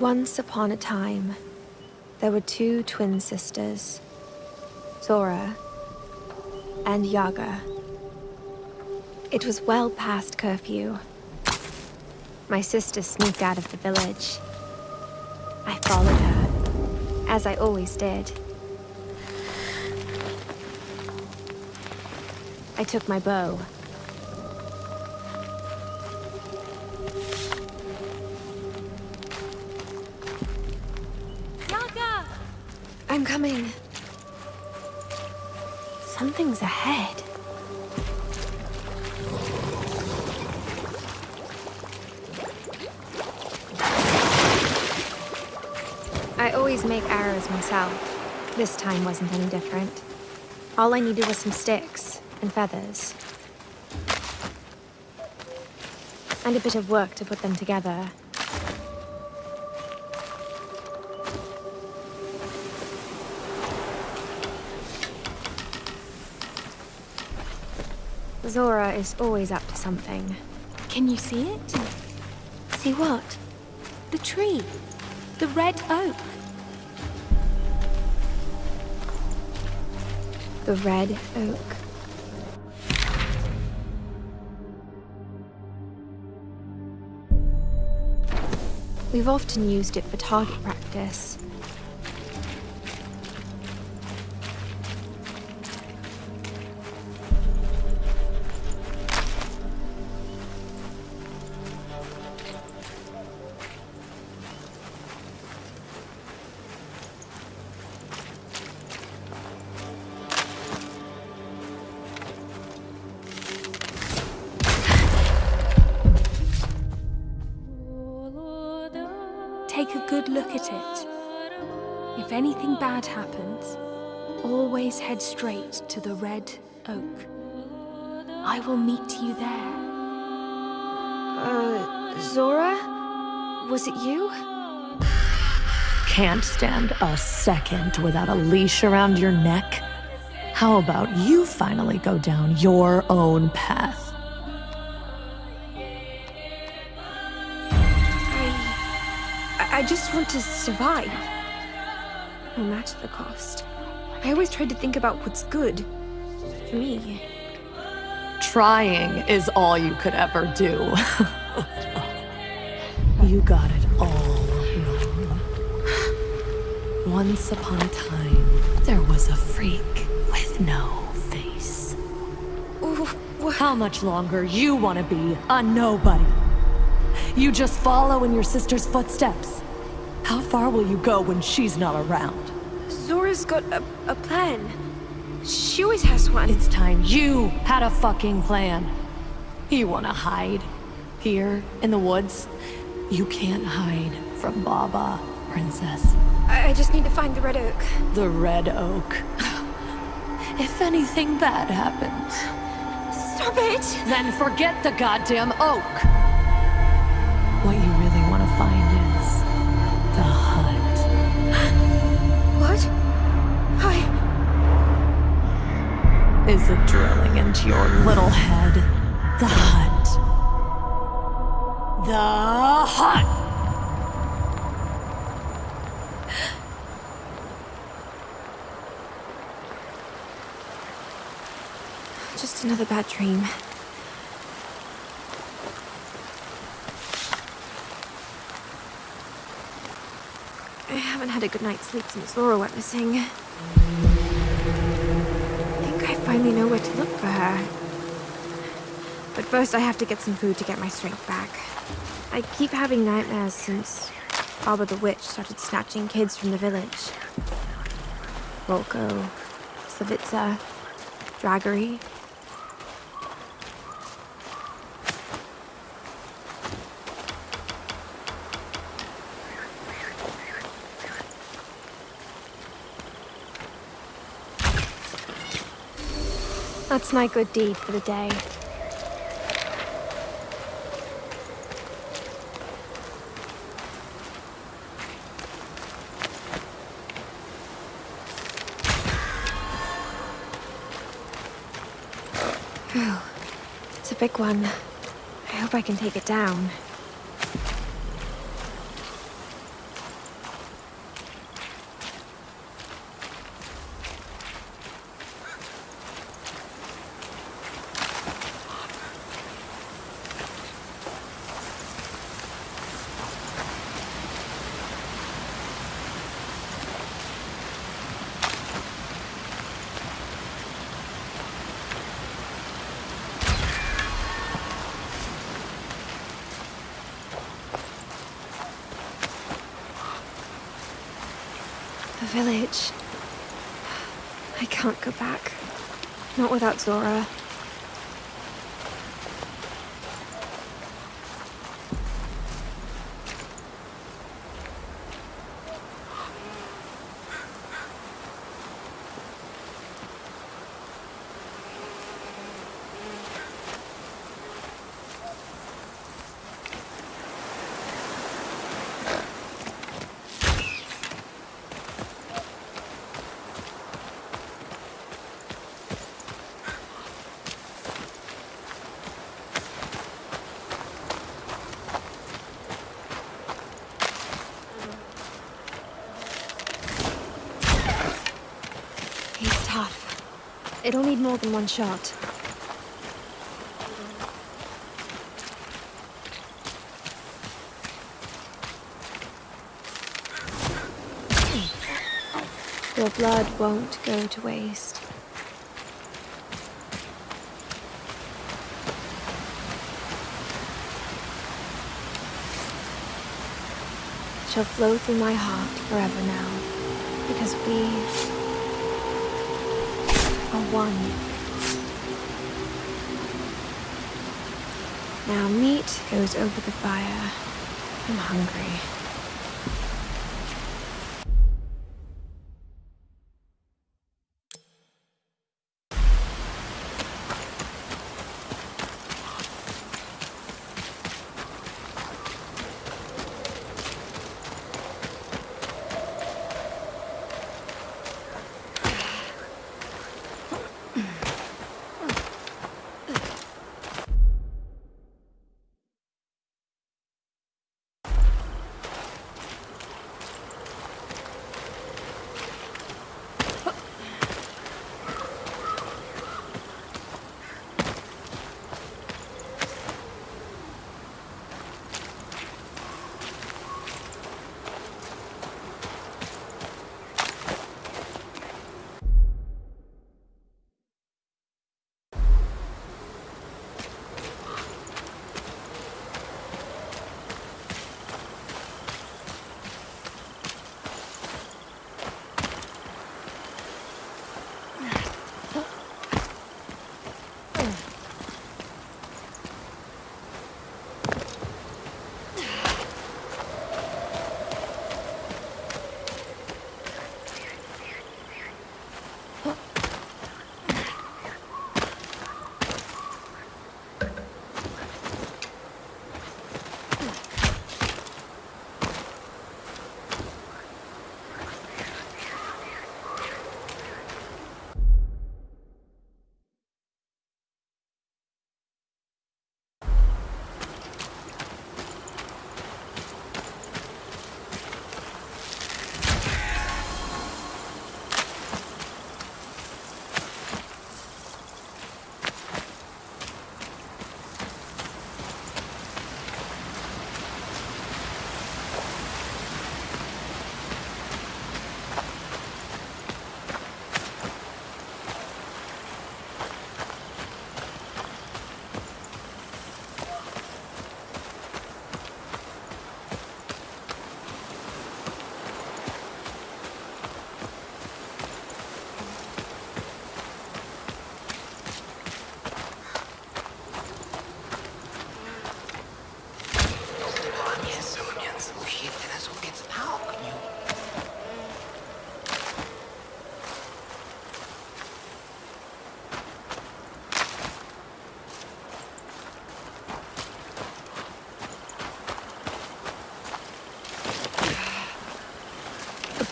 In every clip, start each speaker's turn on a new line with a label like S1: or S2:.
S1: Once upon a time, there were two twin sisters, Zora and Yaga. It was well past curfew. My sister sneaked out of the village. I followed her, as I always did. I took my bow. Coming. Something's ahead. I always make arrows myself. This time wasn't any different. All I needed was some sticks and feathers. And a bit of work to put them together. Zora is always up to something.
S2: Can you see it?
S1: See what?
S2: The tree. The red oak.
S1: The red oak. We've often used it for target practice.
S2: Red. I will meet you there.
S1: Uh, Zora? Was it you?
S3: Can't stand a second without a leash around your neck? How about you finally go down your own path?
S1: I... I just want to survive. No matter the cost. I always tried to think about what's good. For me.
S3: Trying is all you could ever do. you got it all wrong. Once upon a time, there was a freak with no face. How much longer you want to be a nobody? You just follow in your sister's footsteps. How far will you go when she's not around?
S1: Zora's got a, a plan. She always has one.
S3: It's time you had a fucking plan. You wanna hide? Here, in the woods? You can't hide from Baba, princess.
S1: I, I just need to find the red oak.
S3: The Red Oak. if anything bad happens,
S1: Stop it!
S3: then forget the goddamn oak. Is it drilling into your little head? The hut. The hut!
S1: Just another bad dream. I haven't had a good night's sleep since Zora went missing. Finally know where to look for her. But first I have to get some food to get my strength back. I keep having nightmares since Baba the Witch started snatching kids from the village. Volko, Slavitsa, Draggery. That's my good deed for the day. It's a big one. I hope I can take it down. Village. I can't go back. Not without Zora. He's tough. It'll need more than one shot. Your blood won't go to waste. It shall flow through my heart forever now, because we one. Now meat goes over the fire. I'm hungry.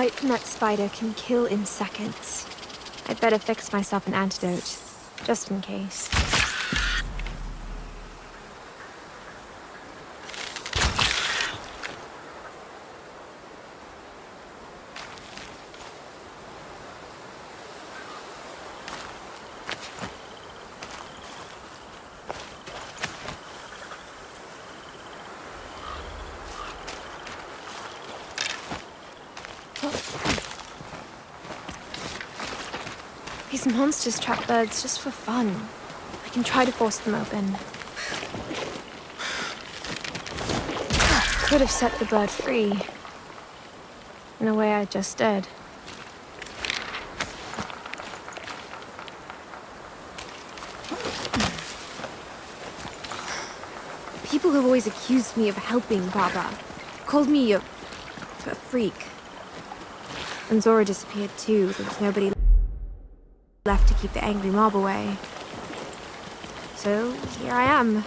S1: Bite from that spider can kill in seconds. I'd better fix myself an antidote, just in case. These monsters trap birds just for fun. I can try to force them open. Could have set the bird free. In a way I just did. People have always accused me of helping Baba. Called me a, a freak. And Zora disappeared too. There was nobody left to keep the angry mob away. So, here I am.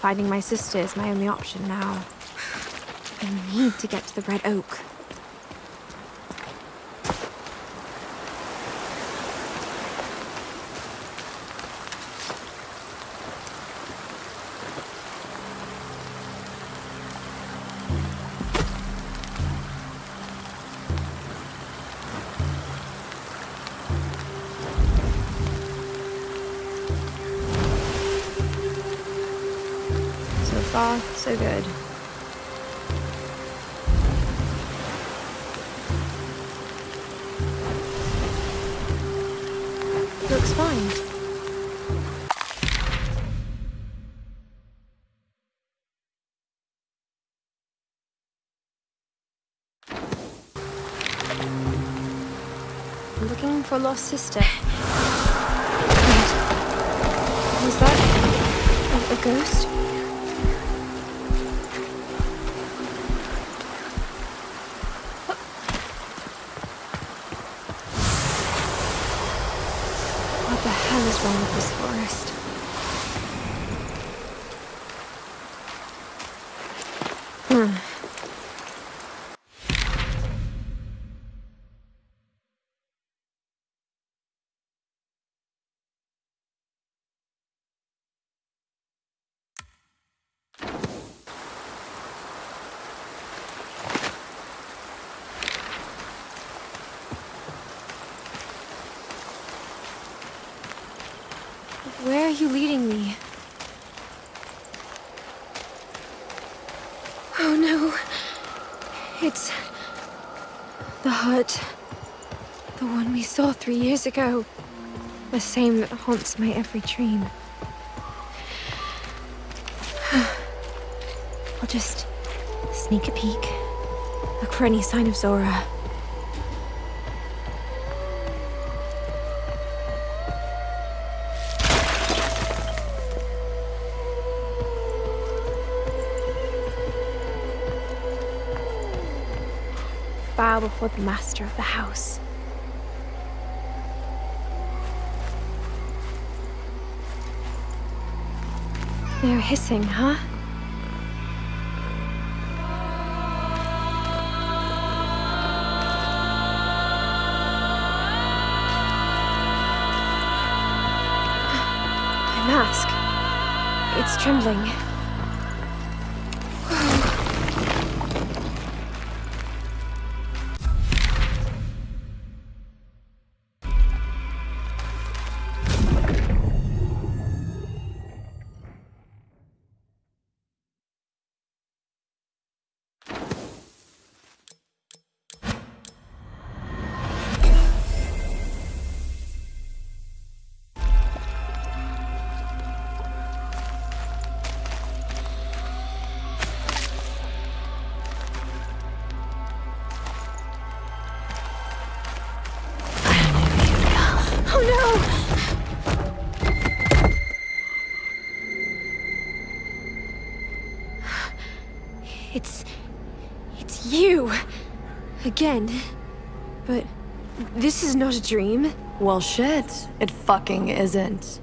S1: Finding my sister is my only option now. I need to get to the Red Oak. Far, so good. Looks fine. Looking for lost sister. Wait. Was that a, a ghost? You leading me? Oh no. It's... the hut. The one we saw three years ago. The same that haunts my every dream. I'll just sneak a peek. Look for any sign of Zora. Bow before the master of the house. They're hissing, huh? My mask. It's trembling. Again. But this is not a dream.
S3: Well, shit. It fucking isn't.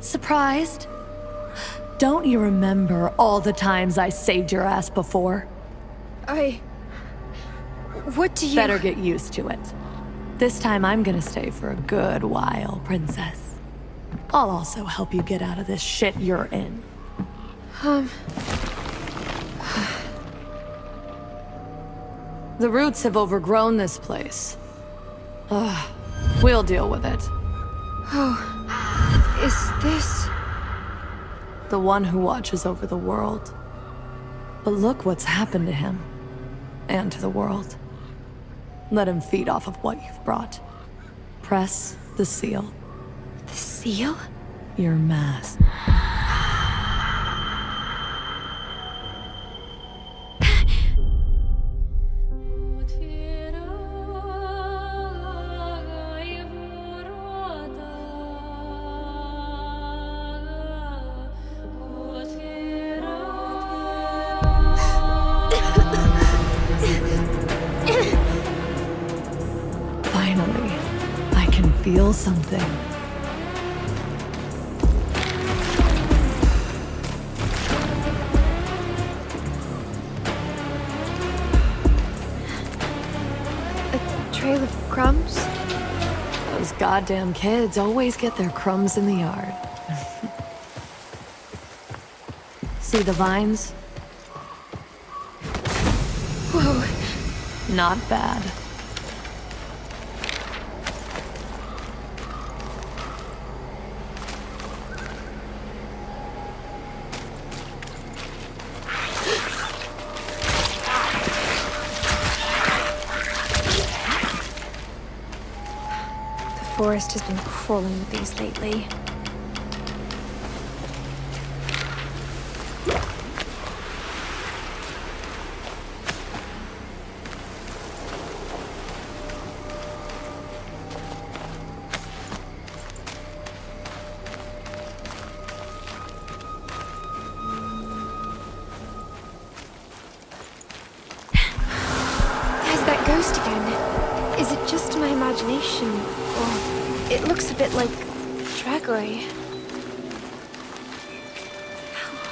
S3: Surprised? Don't you remember all the times I saved your ass before?
S1: I. What do you.
S3: Better get used to it. This time I'm gonna stay for a good while, princess. I'll also help you get out of this shit you're in.
S1: Um.
S3: The roots have overgrown this place. Ugh. We'll deal with it.
S1: Oh. Is this.
S3: The one who watches over the world. But look what's happened to him. And to the world. Let him feed off of what you've brought. Press the seal.
S1: the seal?
S3: Your mask. Finally, I can feel something.
S1: A trail of crumbs?
S3: Those goddamn kids always get their crumbs in the yard. See the vines?
S1: Whoa,
S3: Not bad.
S1: Forest has been crawling with these lately.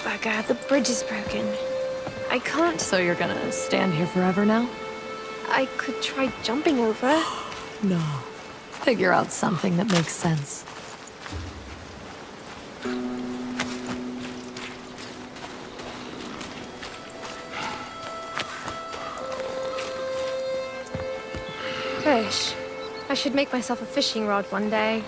S1: Oh, bugger, the bridge is broken. I can't.
S3: So you're gonna stand here forever now?
S1: I could try jumping over.
S3: No. Figure out something that makes sense.
S1: Fish. I should make myself a fishing rod one day.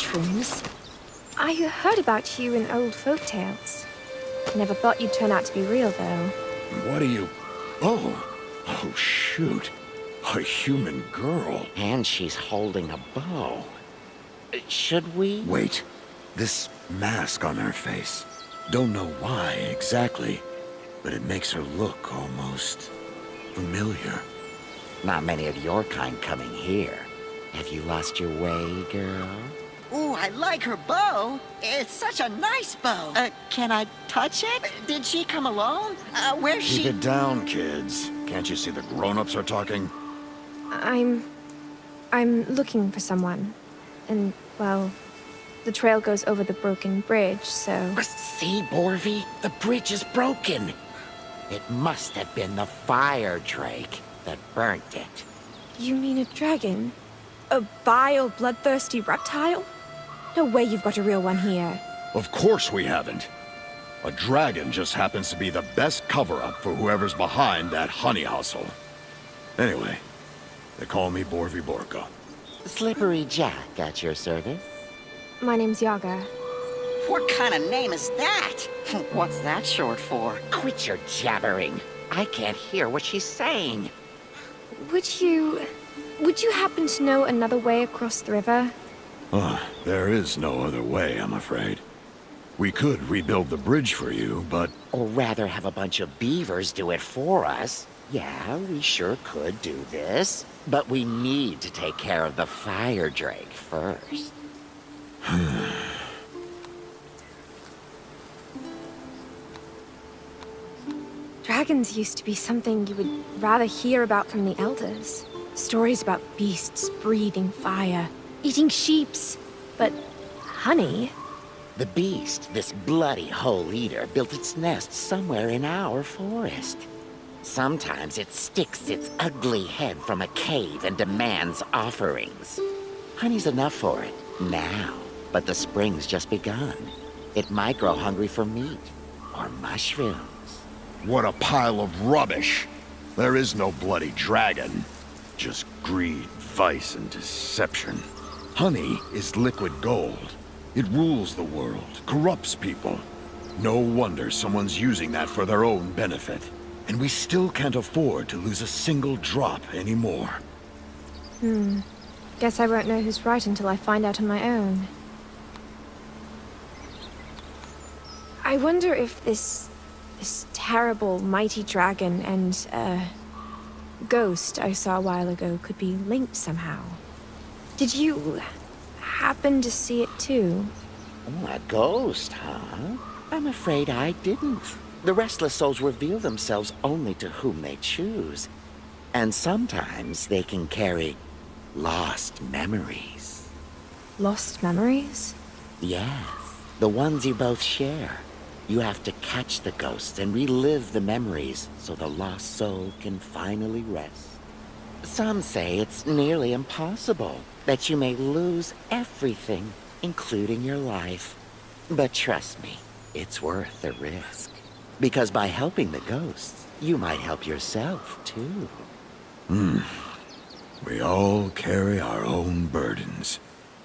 S1: Mushrooms? I heard about you in old folk tales. Never thought you'd turn out to be real, though.
S4: What are you... Oh, oh shoot. A human girl.
S5: And she's holding a bow. Should we?
S4: Wait, this mask on her face. Don't know why exactly, but it makes her look almost familiar.
S5: Not many of your kind coming here. Have you lost your way, girl?
S6: Ooh, I like her bow. It's such a nice bow.
S5: Uh, can I touch it?
S6: Did she come alone? Uh, where's
S4: Keep
S6: she?
S4: it down, kids. Can't you see the grown-ups are talking?
S1: I'm... I'm looking for someone. And, well, the trail goes over the broken bridge, so...
S5: See, Borvi? The bridge is broken. It must have been the fire drake that burnt it.
S1: You mean a dragon? A vile, bloodthirsty reptile? No way you've got a real one here.
S4: Of course we haven't. A dragon just happens to be the best cover-up for whoever's behind that honey hustle. Anyway, they call me Borvi Borko.
S5: Slippery Jack at your service.
S1: My name's Yaga.
S6: What kind of name is that? What's that short for?
S5: Quit your jabbering. I can't hear what she's saying.
S1: Would you... Would you happen to know another way across the river?
S4: Uh, there is no other way, I'm afraid. We could rebuild the bridge for you, but
S5: Or rather have a bunch of beavers do it for us. Yeah, we sure could do this. But we need to take care of the fire drake first.
S1: Dragons used to be something you would rather hear about from the elders. Stories about beasts breathing fire, eating sheeps. But honey?
S5: The beast, this bloody hole eater, built its nest somewhere in our forest. Sometimes it sticks its ugly head from a cave and demands offerings. Honey's enough for it, now. But the spring's just begun. It might grow hungry for meat, or mushrooms.
S4: what a pile of rubbish! There is no bloody dragon. Just greed, vice, and deception. Honey is liquid gold. It rules the world, corrupts people. No wonder someone's using that for their own benefit. And we still can't afford to lose a single drop anymore. Hmm.
S1: Guess I won't know who's right until I find out on my own. I wonder if this... this terrible, mighty dragon and, uh... ghost I saw a while ago could be linked somehow. Did you happen to see it too?
S5: Oh, a ghost, huh? I'm afraid I didn't. The restless souls reveal themselves only to whom they choose. And sometimes they can carry lost memories.
S1: Lost memories?
S5: Yes, the ones you both share. You have to catch the ghost and relive the memories so the lost soul can finally rest. Some say it's nearly impossible, that you may lose everything, including your life. But trust me, it's worth the risk. Because by helping the ghosts, you might help yourself, too. Hmm.
S4: We all carry our own burdens.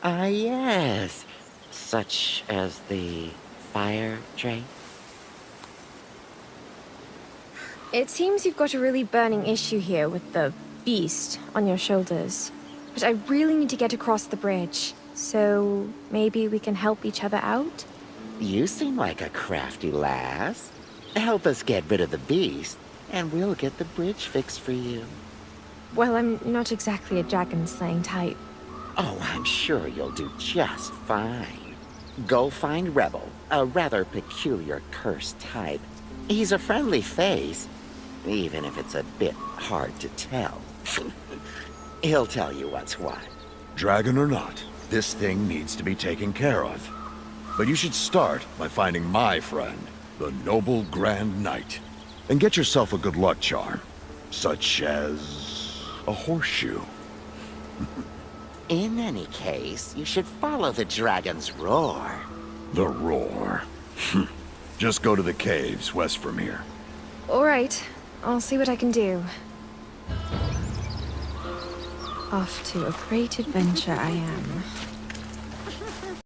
S5: Ah, yes. Such as the fire drake.
S1: It seems you've got a really burning issue here with the beast on your shoulders. But I really need to get across the bridge. So maybe we can help each other out?
S5: You seem like a crafty lass. Help us get rid of the beast, and we'll get the bridge fixed for you.
S1: Well, I'm not exactly a dragon slaying type.
S5: Oh, I'm sure you'll do just fine. Go find Rebel, a rather peculiar cursed type. He's a friendly face, even if it's a bit hard to tell. He'll tell you what's what.
S4: Dragon or not, this thing needs to be taken care of. But you should start by finding my friend, the Noble Grand Knight. And get yourself a good luck charm, such as a horseshoe.
S5: In any case, you should follow the dragon's roar.
S4: The roar. Hmm. Just go to the caves west from here.
S1: All right, I'll see what I can do. Off to a great adventure I am.